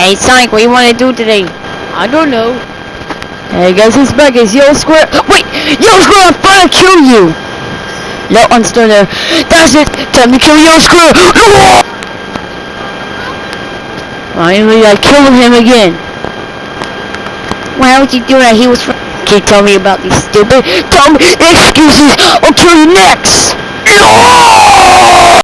Hey Sonic, what you want to do today? I don't know. Hey guys, it's back. It's Yellow Square. Wait, Yo Square, I'm gonna kill you. No, I'm still there. That's it. Time to kill Yo Square. Finally, I killed him again. Why would you do that? He was. Keep telling me about these stupid dumb excuses. I'll kill you next.